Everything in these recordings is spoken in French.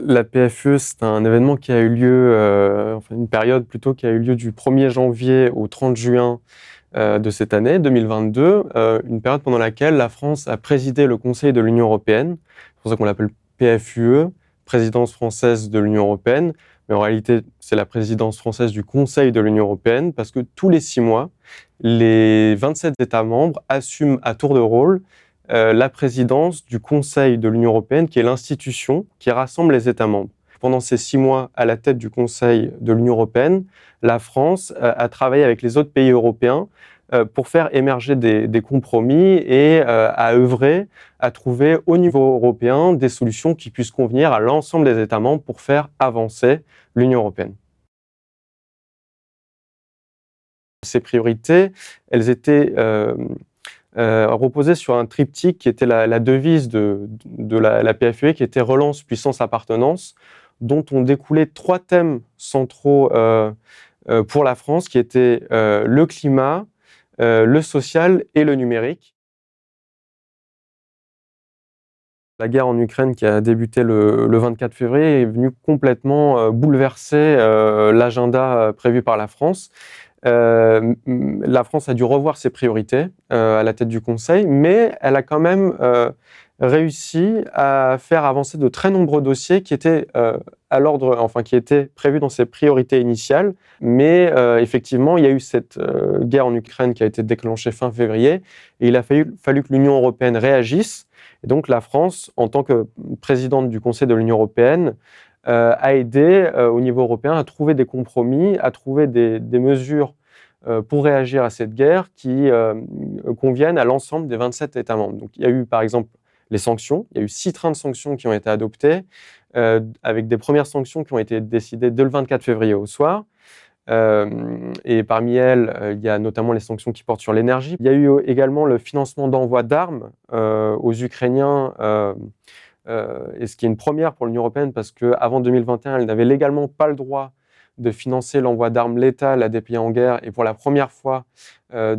La PFE, c'est un événement qui a eu lieu, euh, enfin une période plutôt qui a eu lieu du 1er janvier au 30 juin euh, de cette année, 2022, euh, une période pendant laquelle la France a présidé le Conseil de l'Union européenne. C'est pour ça qu'on l'appelle PFUE, présidence française de l'Union européenne. Mais en réalité, c'est la présidence française du Conseil de l'Union européenne parce que tous les six mois, les 27 États membres assument à tour de rôle la présidence du Conseil de l'Union européenne, qui est l'institution qui rassemble les États membres. Pendant ces six mois à la tête du Conseil de l'Union européenne, la France euh, a travaillé avec les autres pays européens euh, pour faire émerger des, compromis et à œuvrer à trouver au niveau européen des solutions qui puissent convenir à l'ensemble des États membres pour faire avancer l'Union européenne. Ces priorités, elles étaient euh, reposait sur un triptyque qui était la, devise de, la, PFUE, qui était relance, puissance, appartenance, dont ont découlé trois thèmes centraux euh, euh, pour la France, qui étaient le climat, le social et le numérique. La guerre en Ukraine qui a débuté le 24 février est venue complètement bouleverser l'agenda prévu par la France euh, la France a dû revoir ses priorités euh, à la tête du Conseil, mais elle a quand même euh, réussi à faire avancer de très nombreux dossiers qui étaient à l'ordre, enfin qui étaient prévus dans ses priorités initiales. Mais effectivement, il y a eu cette guerre en Ukraine qui a été déclenchée fin février, et il a fallu, que l'Union européenne réagisse. Et donc la France, en tant que présidente du Conseil de l'Union européenne, a aidé euh, au niveau européen à trouver des compromis, à trouver des, mesures euh, pour réagir à cette guerre qui conviennent à l'ensemble des 27 États membres. Donc, il y a eu par exemple les sanctions. Il y a eu six trains de sanctions qui ont été adoptés, avec des premières sanctions qui ont été décidées dès le 24 février au soir. et parmi elles, il y a notamment les sanctions qui portent sur l'énergie. Il y a eu également le financement d'envoi d'armes aux Ukrainiens euh, et ce qui est une première pour l'Union européenne parce qu'avant 2021, elle n'avait légalement pas le droit de financer l'envoi d'armes létales à des pays en guerre. Et pour la première fois euh,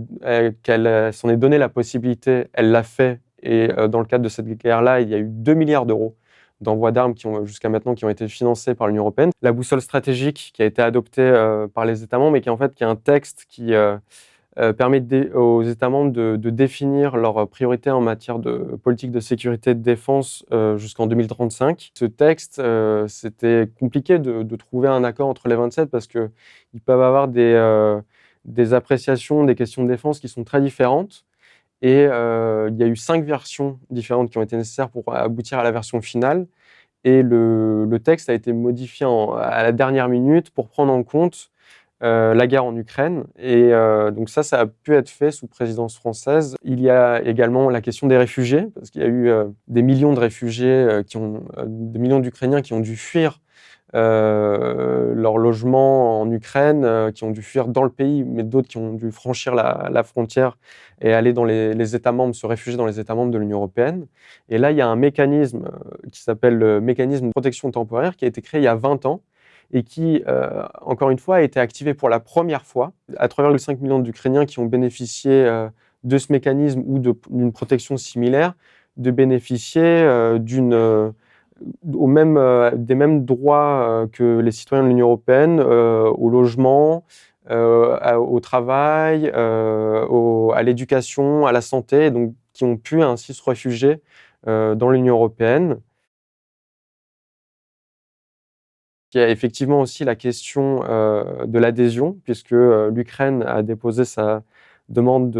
qu'elle s'en est donné la possibilité, elle l'a fait. Et euh, dans le cadre de cette guerre-là, il y a eu 2 milliards d'euros d'envoi d'armes jusqu'à maintenant qui ont été financés par l'Union européenne. La boussole stratégique qui a été adoptée par les États membres et qui en fait qui est un texte qui euh, permet aux États membres de, définir leurs priorités en matière de politique de sécurité et de défense euh, jusqu'en 2035. Ce texte, euh, c'était compliqué de, trouver un accord entre les 27 parce qu'ils peuvent avoir des, appréciations des questions de défense qui sont très différentes. Et il y a eu cinq versions différentes qui ont été nécessaires pour aboutir à la version finale. Et le, texte a été modifié à la dernière minute pour prendre en compte euh, la guerre en Ukraine. Et euh, donc ça, ça a pu être fait sous présidence française. Il y a également la question des réfugiés, parce qu'il y a eu euh, des millions de réfugiés, qui ont, des millions d'Ukrainiens qui ont dû fuir leur logement en Ukraine, qui ont dû fuir dans le pays, mais d'autres qui ont dû franchir la, frontière et aller dans les, les, États membres, se réfugier dans les États membres de l'Union européenne. Et là, il y a un mécanisme qui s'appelle le mécanisme de protection temporaire qui a été créé il y a 20 ans et qui, euh, encore une fois, a été activé pour la première fois à 3,5 millions d'Ukrainiens qui ont bénéficié euh, de ce mécanisme ou d'une protection similaire, de bénéficier euh, des mêmes droits que les citoyens de l'Union européenne au logement, au travail, à l'éducation, à la santé, donc qui ont pu ainsi se réfugier dans l'Union européenne. Il y a effectivement aussi la question euh, de l'adhésion, puisque euh, l'Ukraine a déposé sa demande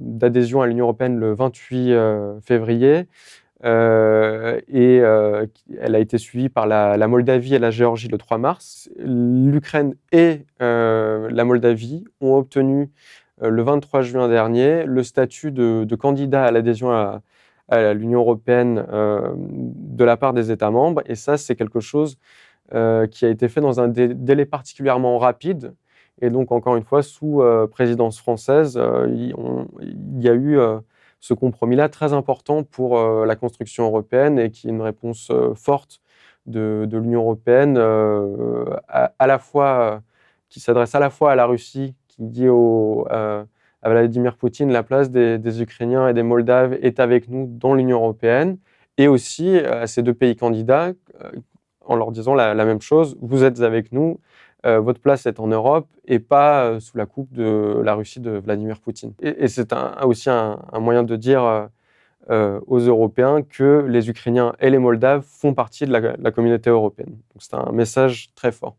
d'adhésion à l'Union européenne le 28 euh, février. et elle a été suivie par la, Moldavie et la Géorgie le 3 mars. L'Ukraine et la Moldavie ont obtenu le 23 juin dernier le statut de, candidat à l'adhésion à l'Union européenne de la part des États membres. Et ça, c'est quelque chose euh, qui a été fait dans un délai particulièrement rapide. Et donc, encore une fois, sous euh, présidence française, euh, il, y a eu ce compromis-là très important pour la construction européenne et qui est une réponse forte de, l'Union européenne, à, la fois, qui s'adresse à la fois à la Russie, qui dit à Vladimir Poutine la place des, Ukrainiens et des Moldaves est avec nous dans l'Union européenne, et aussi à ces deux pays candidats en leur disant la, même chose, vous êtes avec nous, votre place est en Europe et pas sous la coupe de la Russie de Vladimir Poutine. Et, c'est aussi un, moyen de dire aux Européens que les Ukrainiens et les Moldaves font partie de la, la communauté européenne. C'est un message très fort.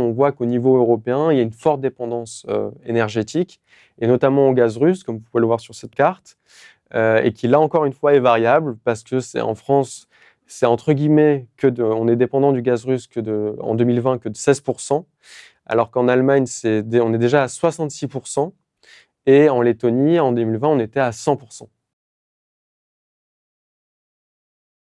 On voit qu'au niveau européen, il y a une forte dépendance euh, énergétique, et notamment au gaz russe, comme vous pouvez le voir sur cette carte, euh, et qui là encore une fois est variable, parce que c'est en France, c'est entre guillemets que on est dépendant du gaz russe que de, en 2020 que de 16%, alors qu'en Allemagne, c'est, on est déjà à 66%, et en Lettonie, en 2020, on était à 100%.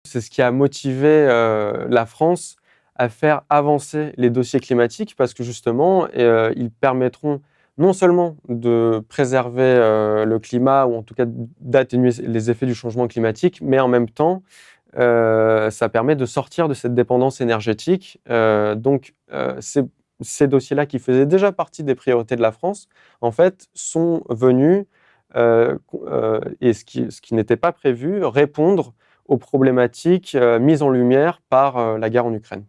C'est ce qui a motivé euh, la France à faire avancer les dossiers climatiques parce que justement, euh, ils permettront non seulement de préserver euh, le climat ou en tout cas d'atténuer les effets du changement climatique, mais en même temps, euh, ça permet de sortir de cette dépendance énergétique. donc, ces dossiers-là qui faisaient déjà partie des priorités de la France, en fait, sont venus, et ce qui n'était pas prévu, répondre aux problématiques mises en lumière par la guerre en Ukraine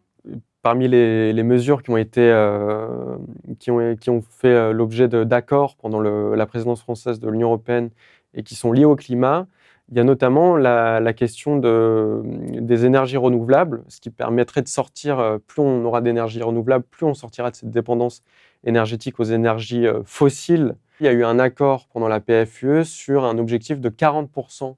parmi les, mesures qui ont, été, euh, qui ont, fait euh, l'objet d'accords pendant la présidence française de l'Union européenne et qui sont liées au climat, il y a notamment la, question de, des énergies renouvelables, ce qui permettrait de sortir, euh, plus on aura d'énergie renouvelable, plus on sortira de cette dépendance énergétique aux énergies fossiles. Il y a eu un accord pendant la PFUE sur un objectif de 40%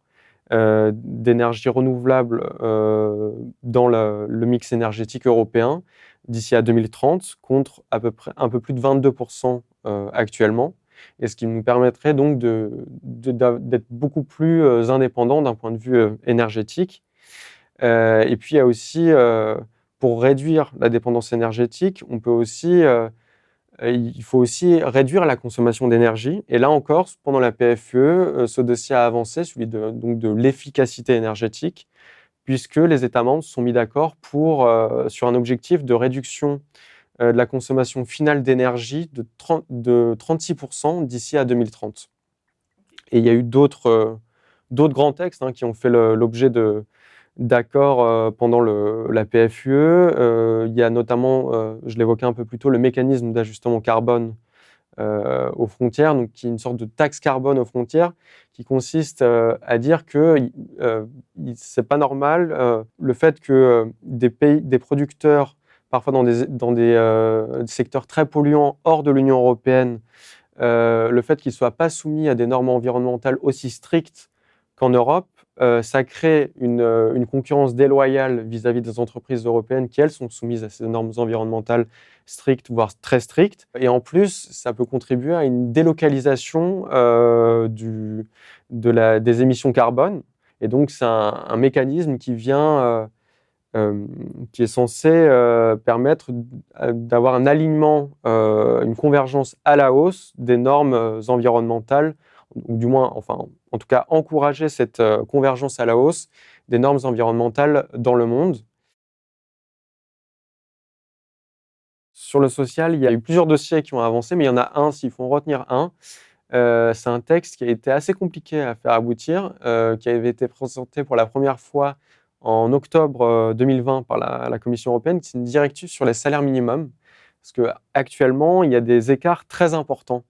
euh, d'énergie renouvelable euh, dans le, mix énergétique européen d'ici à 2030 contre à peu près un peu plus de 22% euh, actuellement et ce qui nous permettrait donc d'être beaucoup plus indépendants d'un point de vue énergétique. et puis il y a aussi, pour réduire la dépendance énergétique, on peut aussi il faut aussi réduire la consommation d'énergie. Et là encore, pendant la PFE, euh, ce dossier a avancé, celui de, l'efficacité énergétique, puisque les États membres sont mis d'accord euh, sur un objectif de réduction de la consommation finale d'énergie de, de 36% d'ici à 2030. Et il y a eu d'autres grands textes hein, qui ont fait l'objet de, d'accord euh, pendant la PFUE. Euh, il y a notamment, euh, je l'évoquais un peu plus tôt, le mécanisme d'ajustement carbone aux frontières, donc qui est une sorte de taxe carbone aux frontières, qui consiste à dire que c'est pas normal le fait que des pays, des producteurs, parfois dans des, secteurs très polluants hors de l'Union européenne, le fait qu'ils soient pas soumis à des normes environnementales aussi strictes qu'en Europe, euh, ça crée euh, une, concurrence déloyale vis-à-vis des entreprises européennes qui, elles, sont soumises à ces normes environnementales strictes, voire très strictes. Et en plus, ça peut contribuer à une délocalisation euh, des émissions carbone. Et donc, c'est un, mécanisme qui vient, qui est censé permettre d'avoir un alignement, une convergence à la hausse des normes environnementales ou du moins, enfin, en tout cas, encourager cette euh, convergence à la hausse des normes environnementales dans le monde. Sur le social, il y a eu plusieurs dossiers qui ont avancé, mais il y en a un, s'il faut en retenir un, euh, c'est un texte qui a été assez compliqué à faire aboutir, euh, qui avait été présenté pour la première fois en octobre 2020 par la, Commission européenne, c'est une directive sur les salaires minimums, parce qu'actuellement, il y a des écarts très importants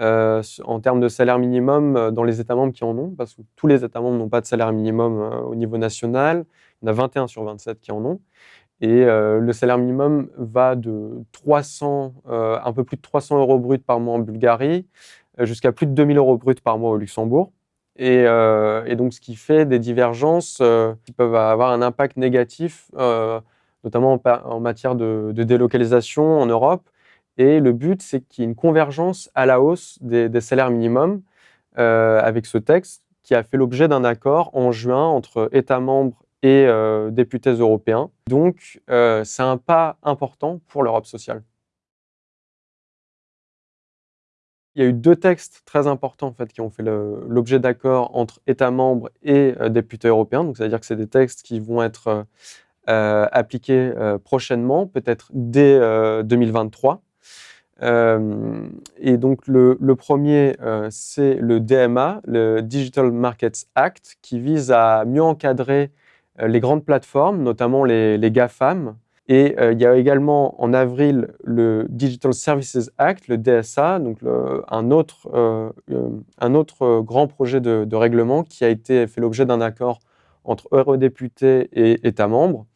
euh, en termes de salaire minimum euh, dans les États membres qui en ont, parce que tous les États membres n'ont pas de salaire minimum euh, au niveau national. Il y en a 21 sur 27 qui en ont. Et le salaire minimum va de 300, un peu plus de 300 euros bruts par mois en Bulgarie jusqu'à plus de 2000 euros bruts par mois au Luxembourg. Et, donc, ce qui fait des divergences qui peuvent avoir un impact négatif, notamment en, matière de, délocalisation en Europe, et le but, c'est qu'il y ait une convergence à la hausse des, salaires minimums euh, avec ce texte qui a fait l'objet d'un accord en juin entre États membres et euh, députés européens. Donc, euh, c'est un pas important pour l'Europe sociale. Il y a eu deux textes très importants en fait, qui ont fait l'objet d'accords entre États membres et députés européens. C'est-à-dire que c'est des textes qui vont être appliqués prochainement, peut-être dès 2023. Euh, et donc le, premier, euh, c'est le DMA, le Digital Markets Act, qui vise à mieux encadrer les grandes plateformes, notamment les, les GAFAM, et il y a également en avril le Digital Services Act, le DSA, donc un, autre, un autre grand projet de, de, règlement qui a été fait l'objet d'un accord entre eurodéputés et États membres.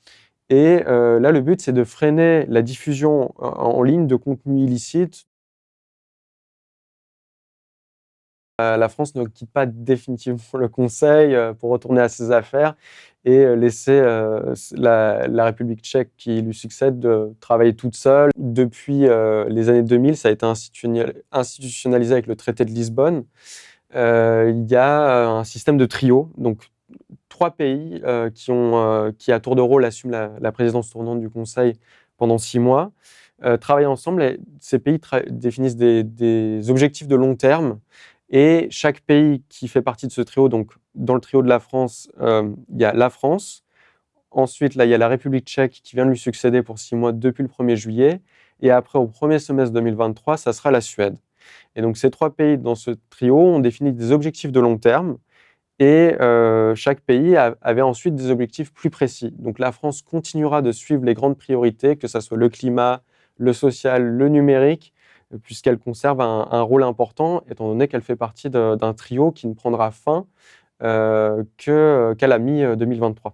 Et là, le but, c'est de freiner la diffusion en ligne de contenus illicites Euh, la France ne quitte pas définitivement le Conseil euh, pour retourner à ses affaires et euh, laisser la, République tchèque qui lui succède de travailler toute seule. Depuis les années 2000, ça a été institutionnalisé avec le traité de Lisbonne. il y a un système de trio, trois pays qui, ont, qui, à tour de rôle, assument la, présidence tournante du Conseil pendant six mois, travaillent ensemble. Ces pays définissent des, objectifs de long terme et chaque pays qui fait partie de ce trio, donc dans le trio de la France, euh, il y a la France. Ensuite, là, il y a la République tchèque qui vient de lui succéder pour six mois depuis le 1er juillet. Et après, au premier semestre 2023, ça sera la Suède. Et donc, ces trois pays dans ce trio ont défini des objectifs de long terme. Et euh, chaque pays avait ensuite des objectifs plus précis. Donc, la France continuera de suivre les grandes priorités, que ce soit le climat, le social, le numérique, puisqu'elle conserve un, rôle important, étant donné qu'elle fait partie d'un trio qui ne prendra fin euh, qu'à la mi-2023.